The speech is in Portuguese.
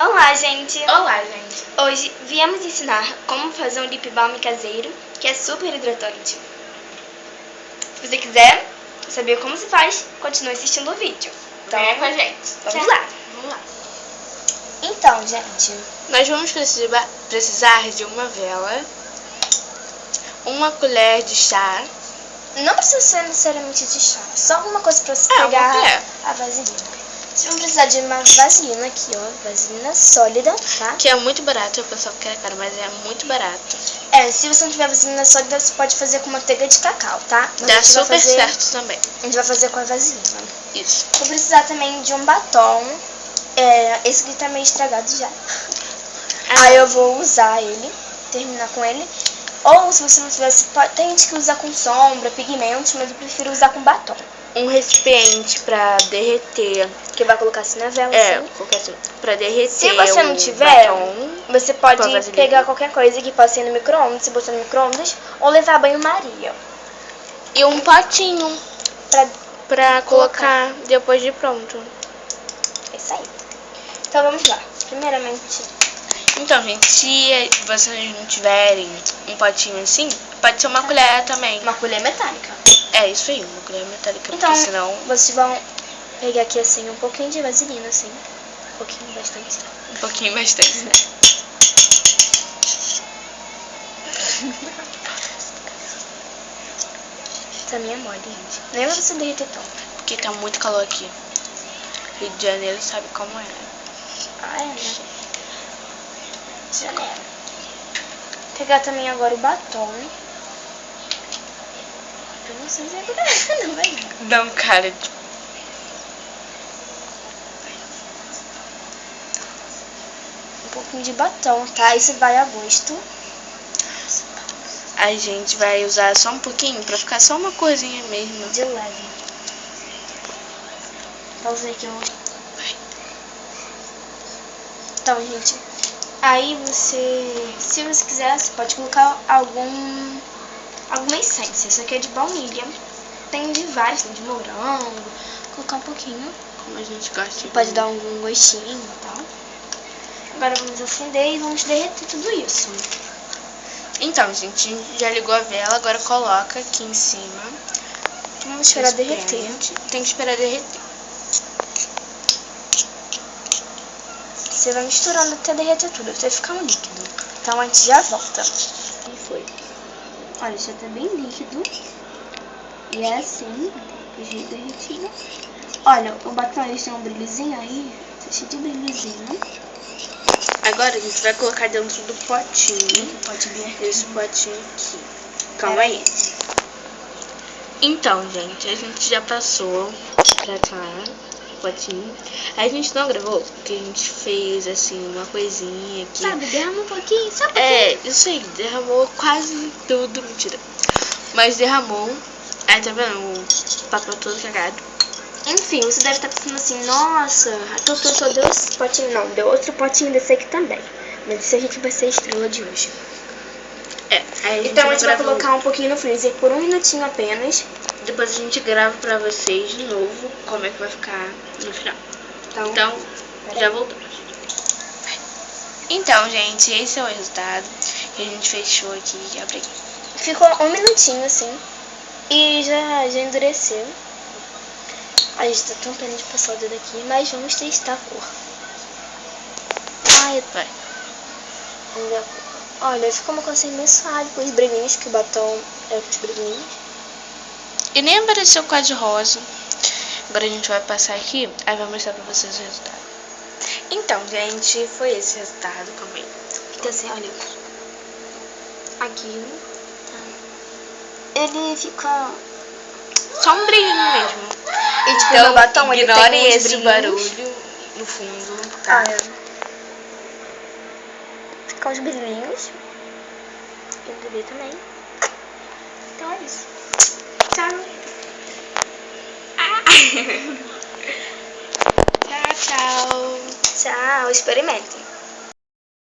Olá, gente! Olá, gente! Hoje viemos ensinar como fazer um lip balm caseiro, que é super hidratante. Se você quiser saber como se faz, continue assistindo o vídeo. Então, Venha com a gente. Vamos lá! Vamos lá. Então, gente, Nós vamos precisar, de uma vela, uma colher de chá, não precisa ser necessariamente de chá, só alguma coisa pra você É, pegar a vaselina. Vocês vão precisar de uma vaselina aqui, ó, vaselina sólida, tá? que é muito barato. O pessoal quer caro, mas é muito barato. É, se você não tiver vaselina sólida, você pode fazer com manteiga de cacau, tá? Mas Dá super fazer- certo também. A gente vai fazer com a vaselina. Isso. Vou precisar também de um batom. É, esse aqui tá meio estragado já. Ah, Aí eu vou usar ele, terminar com ele. Ou se você não pode, tem gente que usa com sombra, pigmentos, mas eu prefiro usar com batom. Um recipiente pra derreter. Que vai colocar assim na vela, É, assim. qualquer assim. Pra derreter. Se você não o tiver, batom. Você pode pegar qualquer coisa que possa ir no micro-ondas, se botar no micro-ondas, ou levar banho-maria. E um potinho Pra... pra colocar depois de pronto. É isso aí. Então vamos lá. Primeiramente, Então, gente, se vocês não tiverem um potinho assim, pode ser uma colher também. uma colher metálica. É isso aí, uma colher metálica, Então, porque senão vocês vão pegar aqui assim um pouquinho de vaselina, assim. Um pouquinho, bastante. um pouquinho bastante, né? Essa minha é mole, gente. Nem vai você derreter tanto. Porque tá muito calor aqui. Rio de Janeiro sabe como é. Ah, é, né? Janeiro. Pegar também agora o batom. Eu não sei se é. Não vai não. Um cara de... Um pouquinho de batom, tá? Isso vai a gosto. A gente vai usar só um pouquinho pra ficar só uma corzinha mesmo. De leve. Pausa aí que eu... Então, gente. Aí você... Se você quiser, você pode colocar algum... Alguma essência. Isso aqui é de baunilha. Tem de vários, tem de morango. Colocar um pouquinho. Como a gente gosta. Pode dar algum gostinho e tal. Agora vamos acender e vamos derreter tudo isso. Então, gente, já ligou a vela, agora coloca aqui em cima. Vamos esperar derreter. Tem que esperar derreter. Você vai misturando até derreter tudo, até ficar um líquido. Então a gente já volta. Olha, já tá bem líquido. E é assim, do jeito derretido. Olha, o batom ele tem um brilhozinho aí. Tá cheio de brilhozinho. Agora a gente vai colocar dentro do potinho. Pode ver. Esse potinho aqui. Calma aí. Então, gente, a gente já passou pra cá potinho. A gente não gravou porque a gente fez assim uma coisinha aqui. Sabe, derrama um pouquinho, só um pouquinho. É, isso aí, derramou quase tudo, mentira. Mas derramou. Aí tá vendo o papel todo cagado. Enfim, você deve estar pensando assim, nossa, a Tutu só deu esse potinho. Não, deu outro potinho desse aqui também. Mas esse a gente vai ser a estrela de hoje. É, Então a gente vai colocar um pouquinho no freezer por um minutinho apenas. Depois a gente grava pra vocês de novo como é que vai ficar no final. Então, Então, já voltamos. Então, gente, esse é o resultado que a gente fechou aqui. Abre aqui. ficou um minutinho assim. E já, já endureceu. A gente tá tentando de passar o dedo aqui, mas vamos testar a cor. Ai, Vai. Olha, ficou uma cor assim meio suave com os brilhinhos, que o batom é com os brilhinhos. E nem apareceu quase rosa. Agora a gente vai passar aqui, aí vai mostrar pra vocês o resultado. Então, gente, foi esse resultado. Calma aí. Fica assim, olha. Aqui. Ele fica. Só um brilhinho mesmo. E tipo, Então, batom, ele ignore tem uns esse brilhinhos. barulho no fundo, tá? Olha. Fica uns brilhinhos. E o bebê também. Então é isso. Tchau. Tchau, tchau. Tchau. Experimentem.